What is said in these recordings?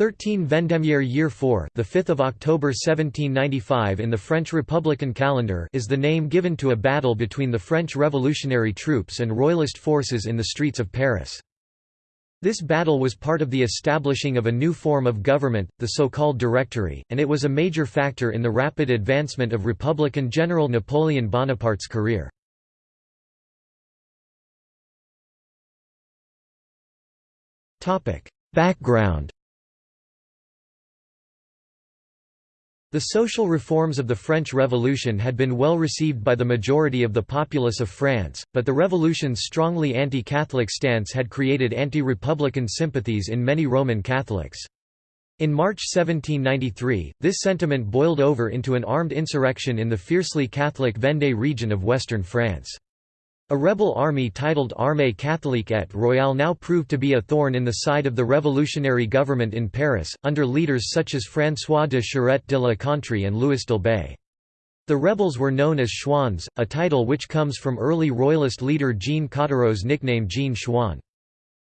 13 Vendémiaire Year 4, the 5th of October 1795 in the French Republican calendar, is the name given to a battle between the French revolutionary troops and royalist forces in the streets of Paris. This battle was part of the establishing of a new form of government, the so-called Directory, and it was a major factor in the rapid advancement of Republican General Napoleon Bonaparte's career. Background The social reforms of the French Revolution had been well received by the majority of the populace of France, but the revolution's strongly anti-Catholic stance had created anti-republican sympathies in many Roman Catholics. In March 1793, this sentiment boiled over into an armed insurrection in the fiercely Catholic Vendée region of western France. A rebel army titled Armée catholique et royale now proved to be a thorn in the side of the revolutionary government in Paris, under leaders such as François de Charette de la Contrée and Louis d'Elbée. The rebels were known as Chouans, a title which comes from early royalist leader Jean Cottereau's nickname Jean Chouan.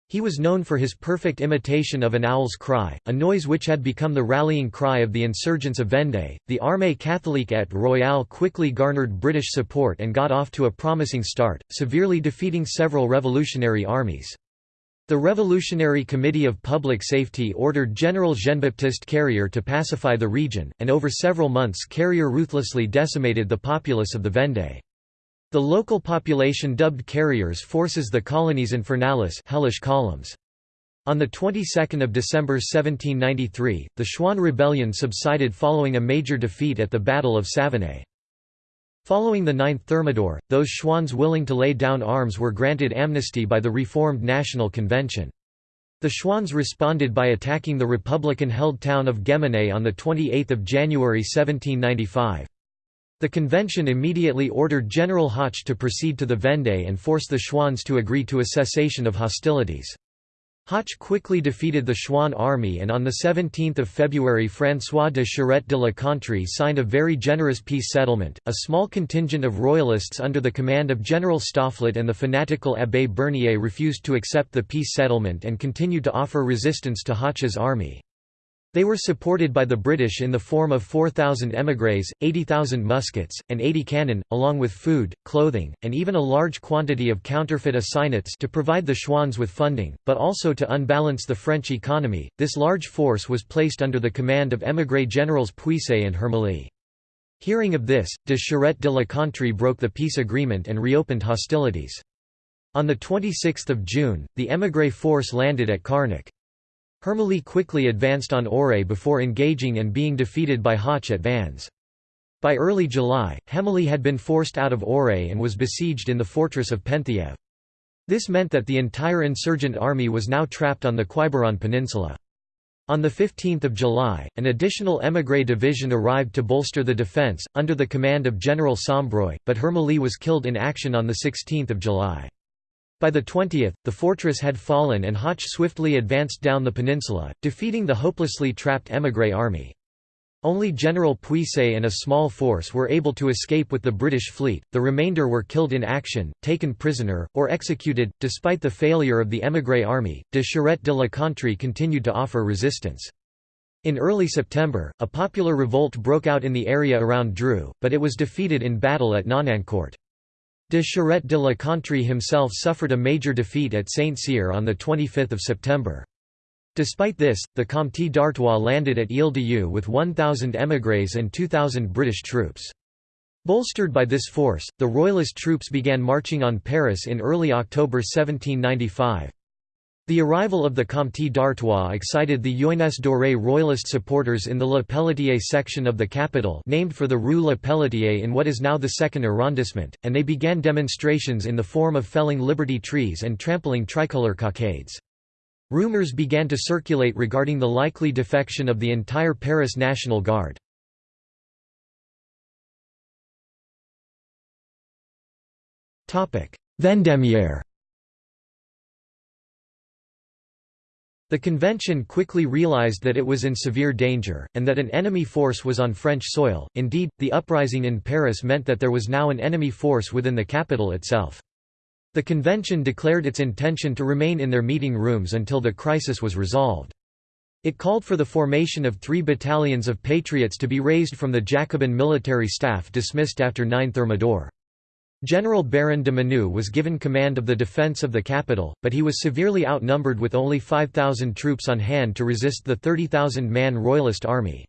He was known for his perfect imitation of an owl's cry, a noise which had become the rallying cry of the insurgents of Vendée. The Armée catholique et royale quickly garnered British support and got off to a promising start, severely defeating several revolutionary armies. The Revolutionary Committee of Public Safety ordered General Jean-Baptiste Carrier to pacify the region, and over several months Carrier ruthlessly decimated the populace of the Vendée. The local population dubbed carriers forces the colonnes infernales hellish columns. On the 22nd of December 1793, the Chouan rebellion subsided following a major defeat at the Battle of Savenay. Following the Ninth Thermidor, those Chouans willing to lay down arms were granted amnesty by the Reformed National Convention. The Chouans responded by attacking the Republican-held town of Guémené on 28 January 1795. The convention immediately ordered General Hoche to proceed to the Vendée and force the Chouans to agree to a cessation of hostilities. Hoche quickly defeated the Chouan army and on 17 February François de Charette de la Contrée signed a very generous peace settlement. A small contingent of royalists under the command of General Stofflet and the fanatical Abbé Bernier refused to accept the peace settlement and continued to offer resistance to Hoche's army. They were supported by the British in the form of 4,000 émigrés, 80,000 muskets, and 80 cannon, along with food, clothing, and even a large quantity of counterfeit assignats to provide the Chouans with funding, but also to unbalance the French economy. This large force was placed under the command of émigré generals Puisaye and Hervilly. Hearing of this, de Charette de la Contrée broke the peace agreement and reopened hostilities. On 26 June, the émigré force landed at Carnac. Hervilly quickly advanced on Auray before engaging and being defeated by Hoche at Vannes. By early July, Hervilly had been forced out of Auray and was besieged in the fortress of Penthièvre. This meant that the entire insurgent army was now trapped on the Quiberon Peninsula. On 15 July, an additional émigré division arrived to bolster the defence, under the command of General Sombreuil, but Hervilly was killed in action on 16 July. By the 20th, the fortress had fallen and Hoche swiftly advanced down the peninsula, defeating the hopelessly trapped émigré army. Only General Puisaye and a small force were able to escape with the British fleet, the remainder were killed in action, taken prisoner, or executed. Despite the failure of the émigré army, de Charette de la Contrée continued to offer resistance. In early September, a popular revolt broke out in the area around Dreux, but it was defeated in battle at Nonancourt. De Charette de la Contrée himself suffered a major defeat at Saint-Cyr on 25 September. Despite this, the Comte d'Artois landed at Ile-de-Yeu with 1,000 émigrés and 2,000 British troops. Bolstered by this force, the Royalist troops began marching on Paris in early October 1795. The arrival of the Comte d'Artois excited the Jeunesse dorée royalist supporters in the Le Pelletier section of the capital named for the Rue Le Pelletier in what is now the second arrondissement, and they began demonstrations in the form of felling liberty trees and trampling tricolour cockades. Rumors began to circulate regarding the likely defection of the entire Paris National Guard. Vendémiaire The convention quickly realized that it was in severe danger, and that an enemy force was on French soil. Indeed, the uprising in Paris meant that there was now an enemy force within the capital itself. The convention declared its intention to remain in their meeting rooms until the crisis was resolved. It called for the formation of three battalions of patriots to be raised from the Jacobin military staff dismissed after 9 Thermidor. General Baron de Menou was given command of the defence of the capital, but he was severely outnumbered with only 5,000 troops on hand to resist the 30,000-man Royalist army.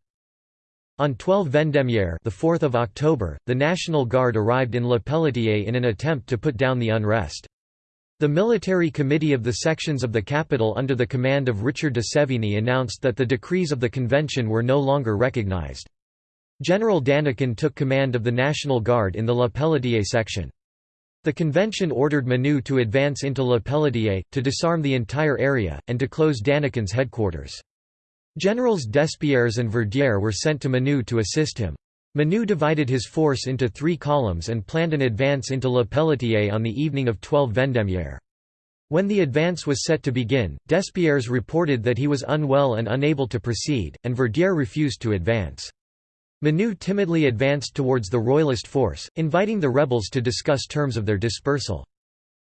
On 12 Vendémiaire the 4th of October, the National Guard arrived in Le Pelletier in an attempt to put down the unrest. The military committee of the sections of the capital under the command of Richard de Sévigné announced that the decrees of the convention were no longer recognized. General Danican took command of the National Guard in the La Pelletier section. The convention ordered Menou to advance into La Pelletier, to disarm the entire area, and to close Danican's headquarters. Generals Despierres and Verdière were sent to Menou to assist him. Menou divided his force into three columns and planned an advance into La Pelletier on the evening of 12 Vendémiaire. When the advance was set to begin, Despierres reported that he was unwell and unable to proceed, and Verdier refused to advance. Menou timidly advanced towards the royalist force, inviting the rebels to discuss terms of their dispersal.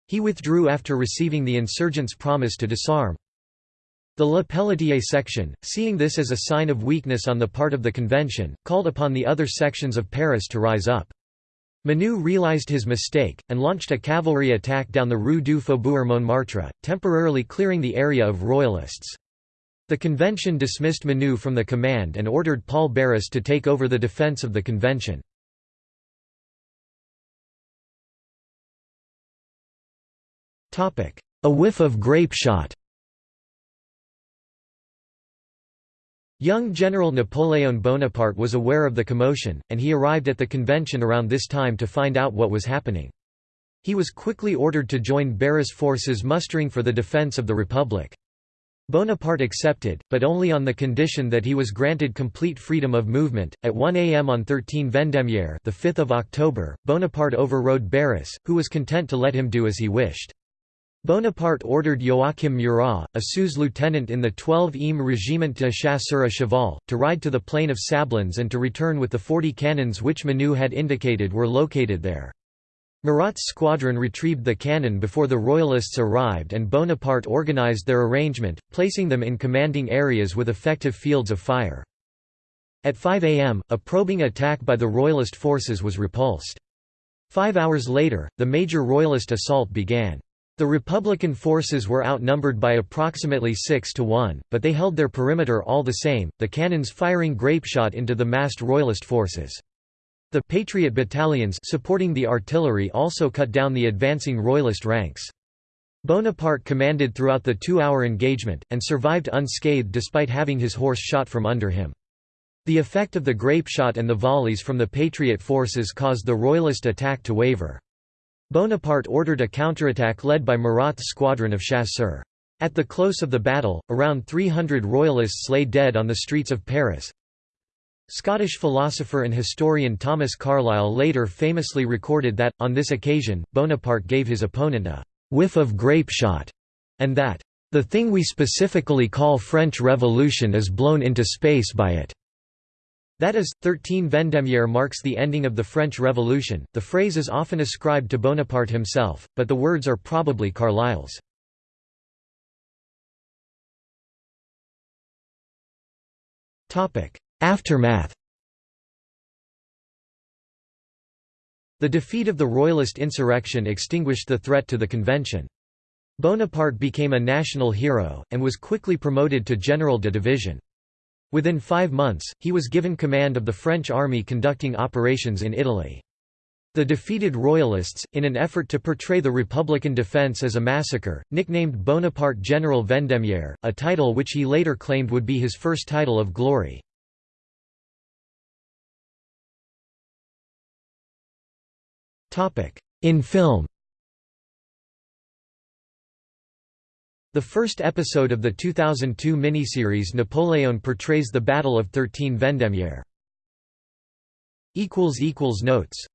He withdrew after receiving the insurgents' promise to disarm. The Le Pelletier section, seeing this as a sign of weakness on the part of the convention, called upon the other sections of Paris to rise up. Menou realized his mistake, and launched a cavalry attack down the Rue du Faubourg Montmartre, temporarily clearing the area of royalists. The convention dismissed Menou from the command and ordered Paul Barras to take over the defense of the convention. A whiff of grape shot Young General Napoléon Bonaparte was aware of the commotion, and he arrived at the convention around this time to find out what was happening. He was quickly ordered to join Barras' forces mustering for the defense of the Republic. Bonaparte accepted, but only on the condition that he was granted complete freedom of movement. At 1 a.m. on 13 Vendémiaire, the 5th of October, Bonaparte overrode Barras, who was content to let him do as he wished. Bonaparte ordered Joachim Murat, a sous lieutenant in the 12e Régiment de Chasseurs à Cheval, to ride to the plain of Sablons and to return with the 40 cannons which Menou had indicated were located there. Murat's squadron retrieved the cannon before the Royalists arrived and Bonaparte organized their arrangement, placing them in commanding areas with effective fields of fire. At 5 am, a probing attack by the Royalist forces was repulsed. Five hours later, the major Royalist assault began. The Republican forces were outnumbered by approximately 6 to 1, but they held their perimeter all the same, the cannons firing grapeshot into the massed Royalist forces. The Patriot battalions supporting the artillery also cut down the advancing Royalist ranks. Bonaparte commanded throughout the two-hour engagement, and survived unscathed despite having his horse shot from under him. The effect of the grapeshot and the volleys from the Patriot forces caused the Royalist attack to waver. Bonaparte ordered a counterattack led by Murat's squadron of chasseurs. At the close of the battle, around 300 royalists lay dead on the streets of Paris. Scottish philosopher and historian Thomas Carlyle later famously recorded that, on this occasion, Bonaparte gave his opponent a «whiff of grapeshot» and that «the thing we specifically call French Revolution is blown into space by it». That is, 13 Vendémiaire marks the ending of the French Revolution. The phrase is often ascribed to Bonaparte himself, but the words are probably Carlyle's. Aftermath The defeat of the Royalist insurrection extinguished the threat to the convention. Bonaparte became a national hero, and was quickly promoted to general de division. Within five months, he was given command of the French army conducting operations in Italy. The defeated Royalists, in an effort to portray the Republican defense as a massacre, nicknamed Bonaparte General Vendémiaire, a title which he later claimed would be his first title of glory. In film. The first episode of the 2002 miniseries Napoleon portrays the Battle of 13 Vendémiaire. Notes